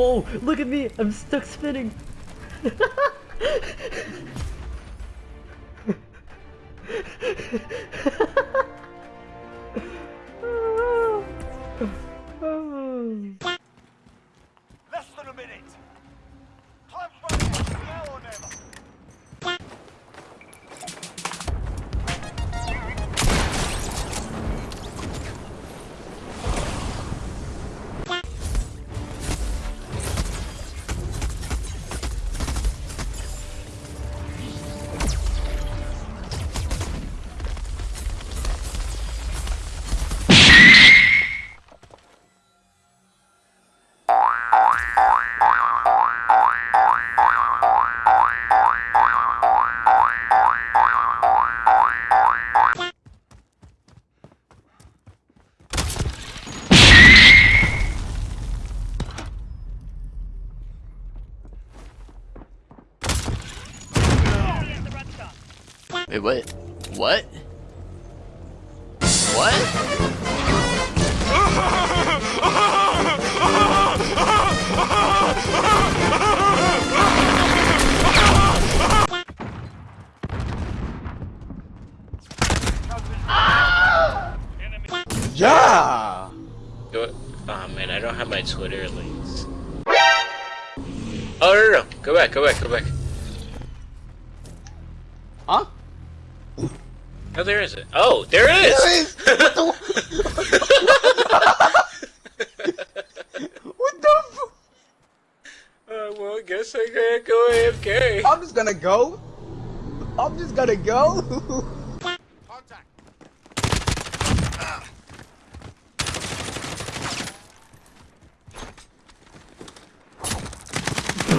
Whoa, look at me! I'm stuck spinning! Wait, what? What? What? Yeah! Oh man, I don't have my Twitter links. Oh no, no, no, go back, go back, go back. Oh, there is it. Oh, there it is. What the f- Uh, well, I guess I can't go AFK. I'm just gonna go. I'm just gonna go. Contact.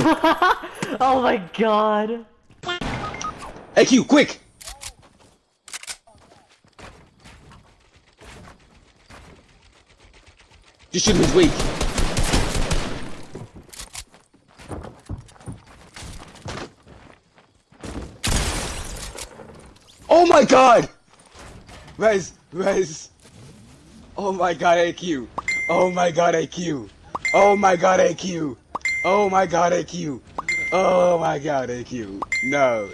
oh my god! AQ, quick! Just shoot him his weak. Oh my god! Rez, Rez. Oh my god, AQ. Oh my god, AQ. Oh my god, AQ. Oh my god, AQ. Oh my god, AQ. No.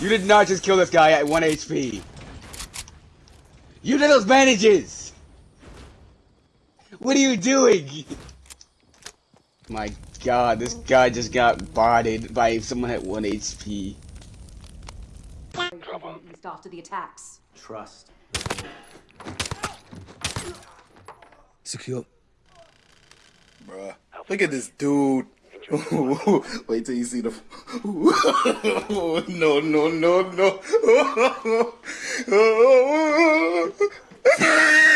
You did not just kill this guy at 1 HP. You did those bandages! What are you doing? My god, this guy just got bodied by someone at 1 HP. East after the attacks. Trust. Secure. Bruh. Look at this dude. Wait till you see the. no, no, no, no.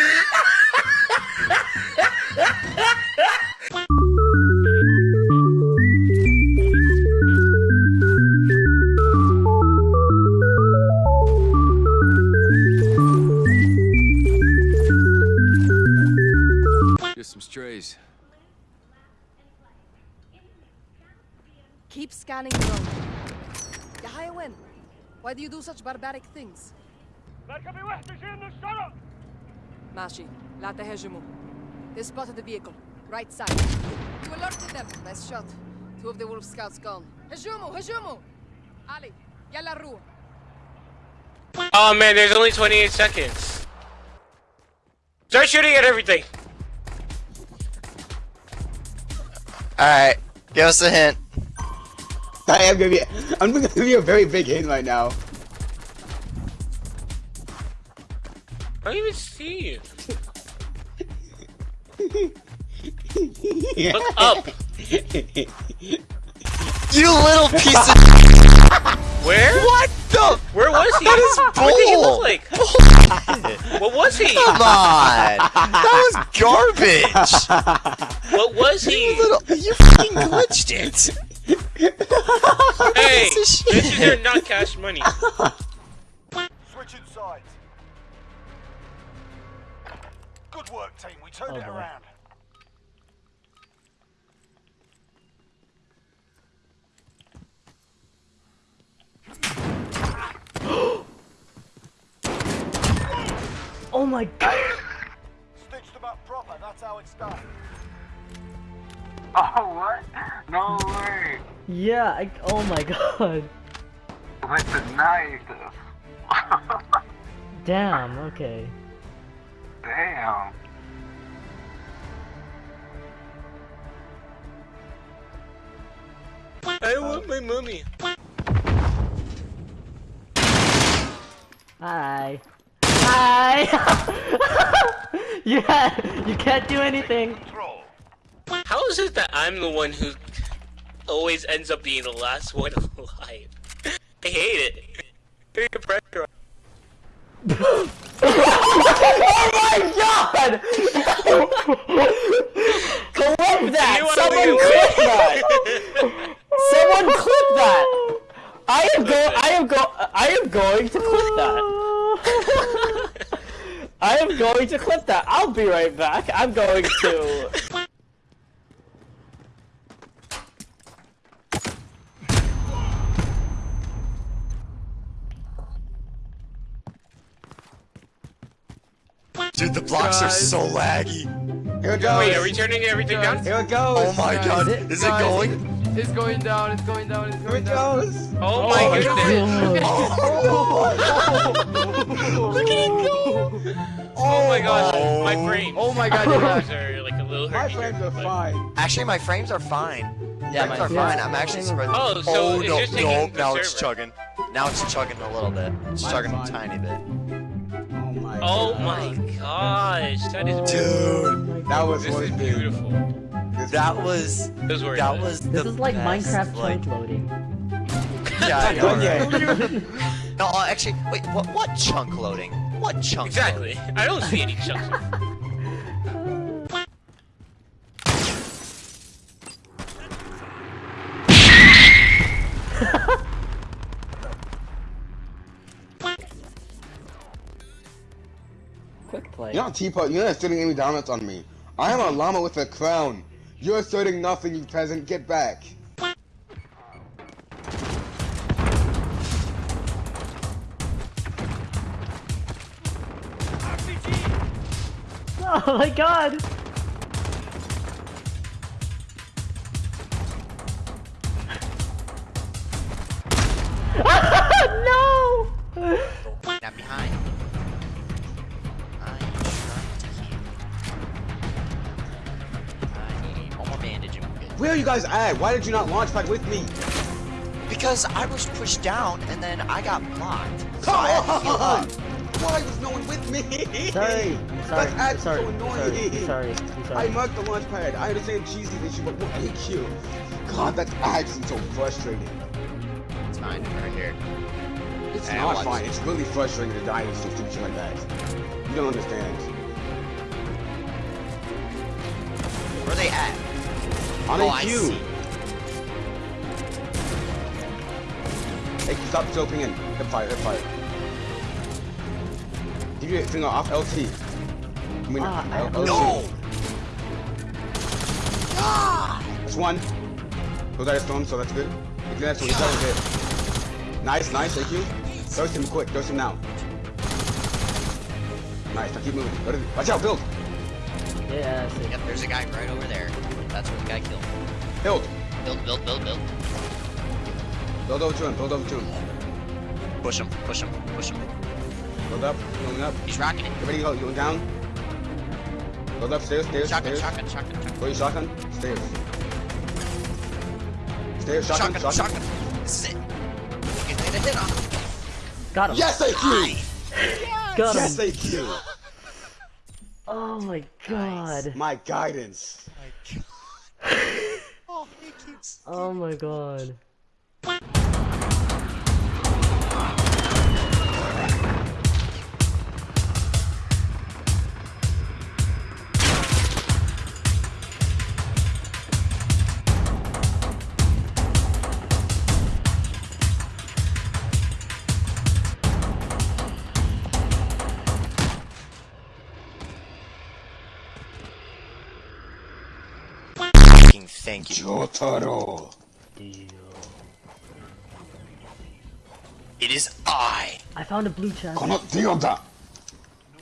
scanning the road. Yahya Wen, why do you do such barbaric things? Mashi, لا تهاجموا. They spotted the vehicle. Right side. You alerted them. Nice shot. Two of the wolf scouts gone. هجوموا هجوموا. Ali, يلا الروح. Oh man, there's only 28 seconds. Start shooting at everything. Alright, give us a hint. I am gonna be. I'm gonna give you a very big hint right now. I don't even see you. Look up. You little piece of Where? What the? Where was he? That is What did he bull. look like? What was he? Come on! That was garbage! What was he? You little, you fucking glitched it! Hey, Piece of this is your not cash money. Switching sides. Good work, team. We turned Oh, it boy. around. Oh my god! Stitched them up proper. That's how it's done. Oh, what? No way. Yeah, I, oh my god. With the knife. Damn, okay. Damn. I want my mummy. Hi. Hi! yeah, you can't do anything. Control. How is it that I'm the one who always ends up being the last one alive? I hate it. Put your pressure oh my god! clip that! Someone clip that! Someone clip that! I am go I am go I am going to clip that. I am going to clip that. I'll be right back. I'm going to Dude, the blocks are so laggy. Here it goes. Wait, are we turning everything down? Here it goes. Oh my god, it- is it going? It's going down, it's going down, it's Here going it down. goes. Oh, oh my my goodness. god. Oh, Look at it go! Oh, oh my gosh, my frames. Oh my god, My yeah. frames are like a little My frames are fine. Actually, my frames are fine. Yeah, frames my- are yeah. fine. I'm actually surprised. Oh, so oh it's no, just taking no, the now it's chugging. Now it's chugging a little bit. It's Mine's chugging a tiny bit. Oh my Oh god. my gosh, that is Dude, That was This is beautiful. This that was This was that was This is like best, Minecraft like, chunk loading. Yeah, I know, Done No, uh, actually, wait. What? What chunk loading? What chunk? Exactly. I don't see any chunks. You're not teapot. You're not asserting any dominance on me. I am a llama with a crown. You're asserting nothing, you peasant. Get back. Oh my god! no! Not behind. Where are you guys at? Why did you not launch pad with me? Because I was pushed down and then I got blocked. So Come I had to heal on! up. Why was no one with me? Sorry, I'm sorry, That's actually sorry, so I'm annoying. sorry, I'm sorry, I'm I marked the launch pad. I understand cheesy issue, but what AQ? God, that's actually so frustrating. It's fine, right here. It's Hey, not fine. It's really frustrating to die in stupid shit like that. You don't understand. Where are they at? On oh, AQ. I see. Hey, stop jumping in. Hip fire, hip fire. Give your finger off LT. I mean, Ah, I- L- LT. No! That's one. Goes out of storm, so that's good. If that's one, that was it. Nice, nice, thank you. Dose him quick, dose him now. Nice, now keep moving. Watch out, build! Yeah, I see. Yep, there's a guy right over there. That's where the guy killed. Build! Build, build, build, build. Build over to him, build over to him. Push him, push him, push him. Build up, building up. He's rocking it. Get ready, go, going down. Build up, stairs, stairs, Shotgun, stairs. shotgun, shotgun, shotgun. Where you shotgun? Stairs. Stairs, shotgun, Shotgun, shotgun. shotgun. This is it. Get hit, hit on him. Got him. Yes, AQ! Got him. Yes, AQ! Oh my god. My guidance. Oh. Oh my god. fucking thank you. Jotaro. It is I. I found a blue chest. I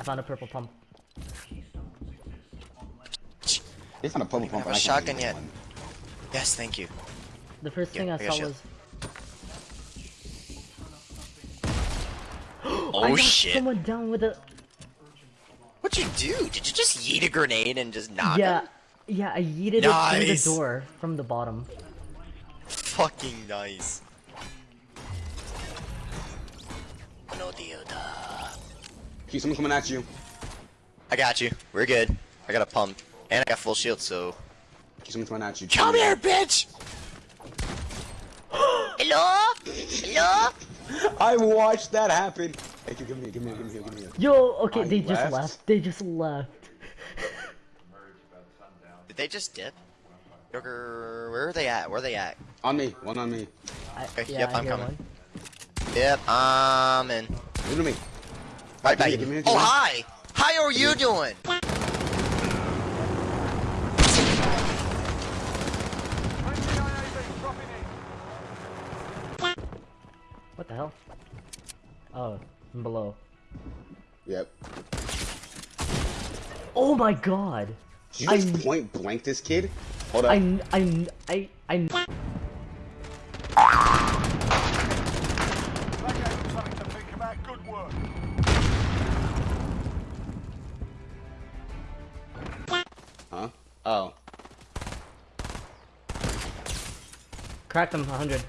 found a purple pump. They found a purple pump. I have a shotgun yet. One. Yes, thank you. The first yeah, thing I, I saw was. oh shit! Someone down with a. What'd you do? Did you just yeet a grenade and just knock? Yeah, him? Yeah. I yeeted it through the door from the bottom. Fucking nice. No deal. Keep someone coming at you. I got you. We're good. I got a pump. And I got full shield, so. Keep someone coming at you. Come here, bitch! Hello? Hello? I watched that happen. Hey, give me, give me, give me, give me. Yo, okay, I they just left. left. They just left. Did they just dip? Joker, where are they at? Where are they at? On me, one on me. I, Okay, yeah, yep, I I'm coming. one. Yep, I'm in. Give it to me. Right back. Give me, give Oh, hi! How are you doing? What the hell? Oh, from below. Yep. Oh my god! Did you just point blank this kid? Hold up. I, I, I, I. Something to think about. Good work. Huh? Oh. Cracked him 100.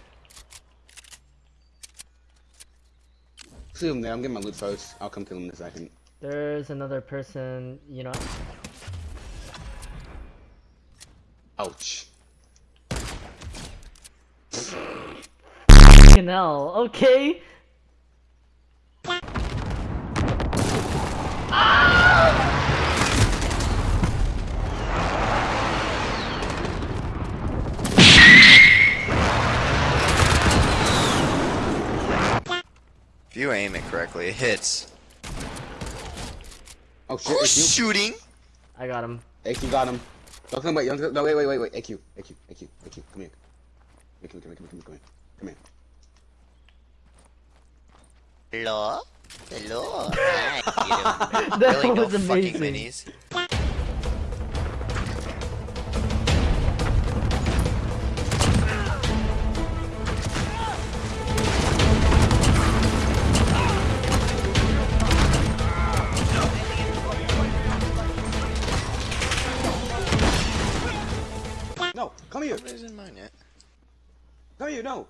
See him there. I'm getting my loot first. I'll come kill him in a second. There's another person, you know. Ouch. Fucking hell, okay? If you aim it correctly, it hits. Oh shit, Who's shooting? I got him. AQ got him. Don't come, wait, don't, no, wait, wait, wait, wait. AQ, AQ, AQ, AQ, come here. AQ, come here, come here, come here, come here. Come here. Hello? Hello? Hi, you. That really no was fucking amazing. minis.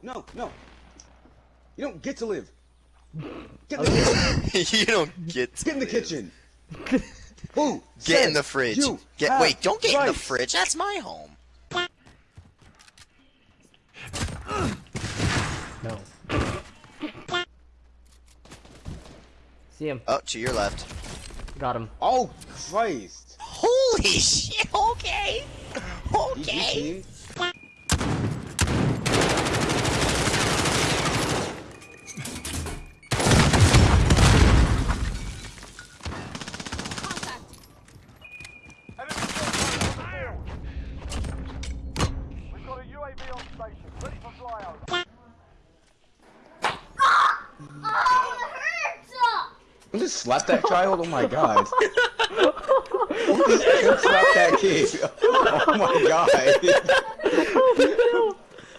No, no, no. You don't get to live. Get in the kitchen. you don't get to Get in the live. kitchen. Who? Get in the fridge. Get wait, don't get in the fridge. That's my home. No. See him. Oh, to your left. Got him. Oh, Christ. Holy shit. Okay. GG Okay. team. Enemy forces on the field. We've got a UAV on station, ready for flyover. Don't just slap that child. Oh my god. Don't slap that kid. Oh my god.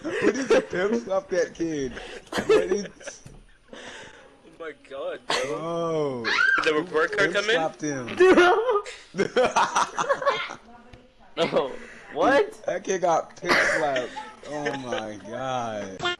What is the pimp slap that kid? What is... Oh my god, bro. Oh. Did the report card come in? slapped him. No. Oh, what? That kid got pimp slapped. Oh my god.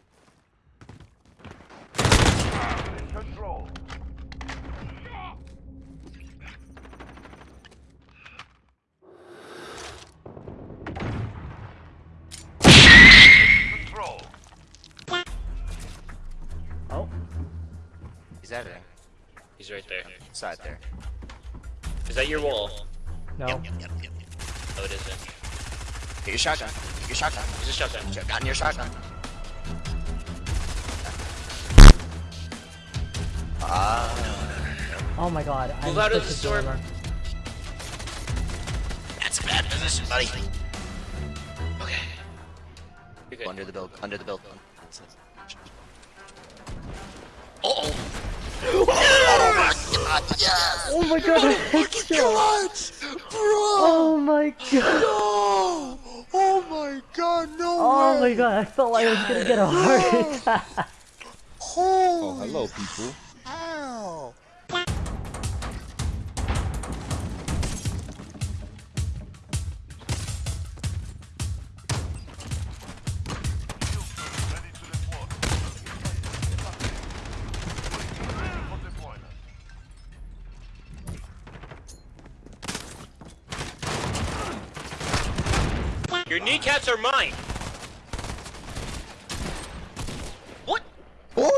Side there. Is that your wall? No. Yep, yep, yep, yep. No, it isn't. Take your shotgun. Take your shotgun. Use a shotgun. Shotgun your shotgun. Ah, Oh my god. I'm Move out of the a storm. gamer. that's a bad position, buddy. Okay. You're. Under the build. Under the build. Yes! Oh my god, a headshot! Clutch! Bro! Oh my god! No! Oh my god, no Oh way! my god, I felt like I was gonna get a heart attack. Oh, hello, people. Your kneecaps are mine. What? What?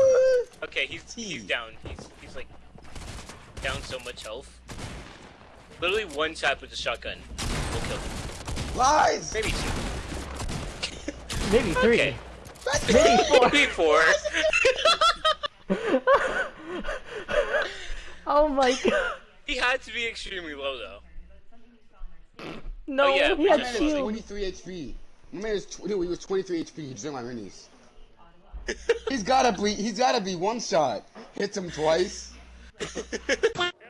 Okay, he's he's down. He's he's like down so much health. Literally one shot with the shotgun will kill him. Lies! Maybe two. Maybe three. Okay. Maybe four. Maybe four. Oh my god. he had to be extremely low though. Oh, no, Oh, yeah, he we had just- shield. 23 HP. My man is tw- dude, he was 23 HP. He drank my minis. he's gotta be. He's gotta be one shot. Hits him twice.